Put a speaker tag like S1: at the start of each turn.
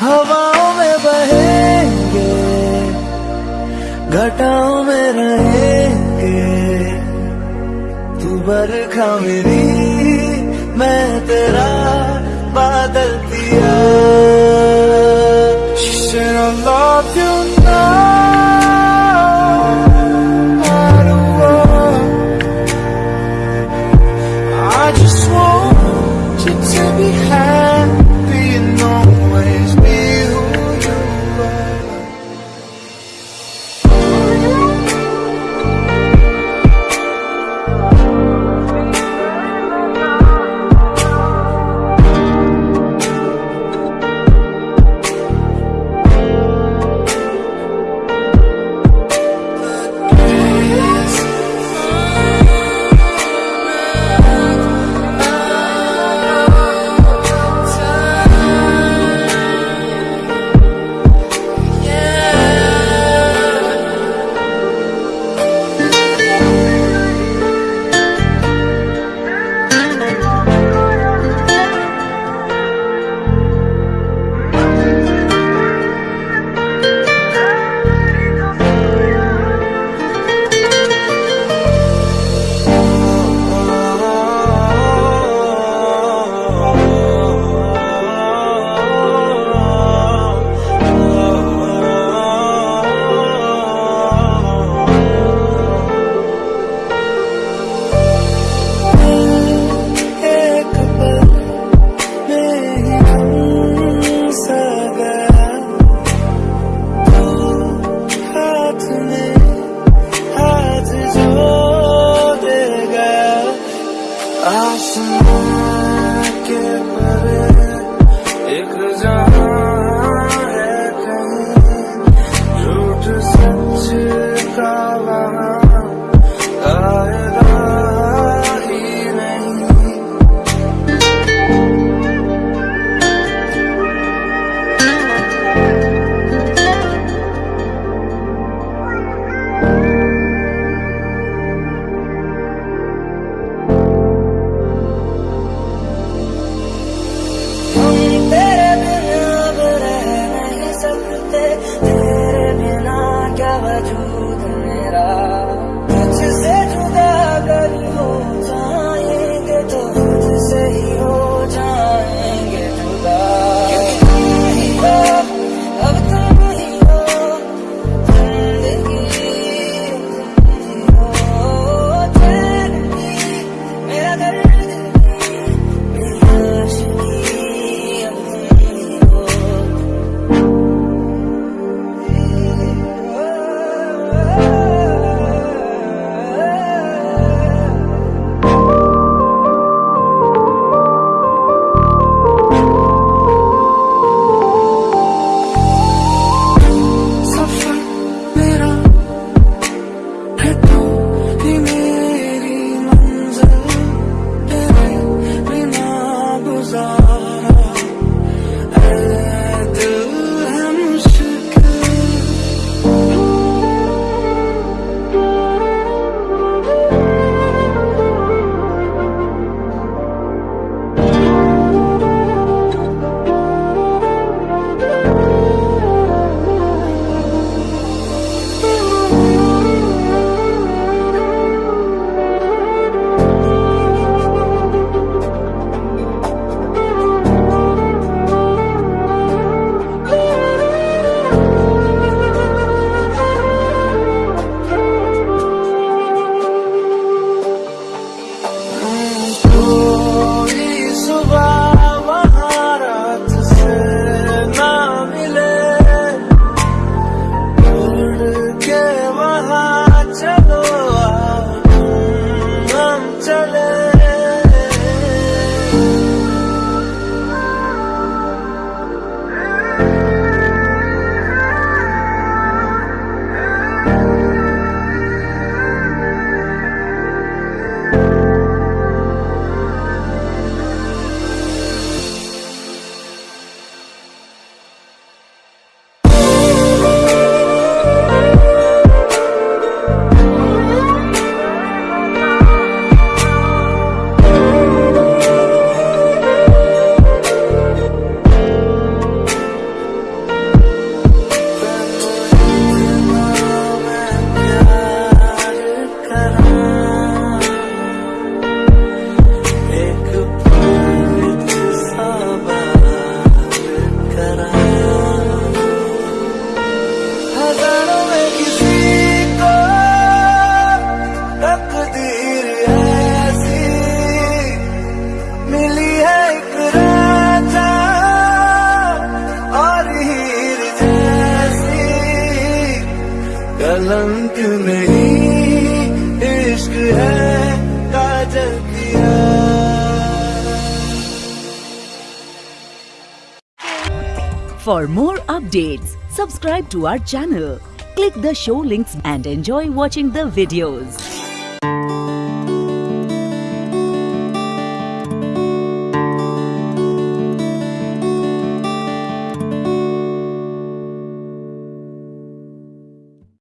S1: हवाओं में बहेंगे घटाओं में रहेंगे। तू बरखा मेरी मैं तेरा बादल पिया। over. रंग नहीं इश्क है काजल किया
S2: For more updates, subscribe to our channel, click the show links and enjoy watching the videos.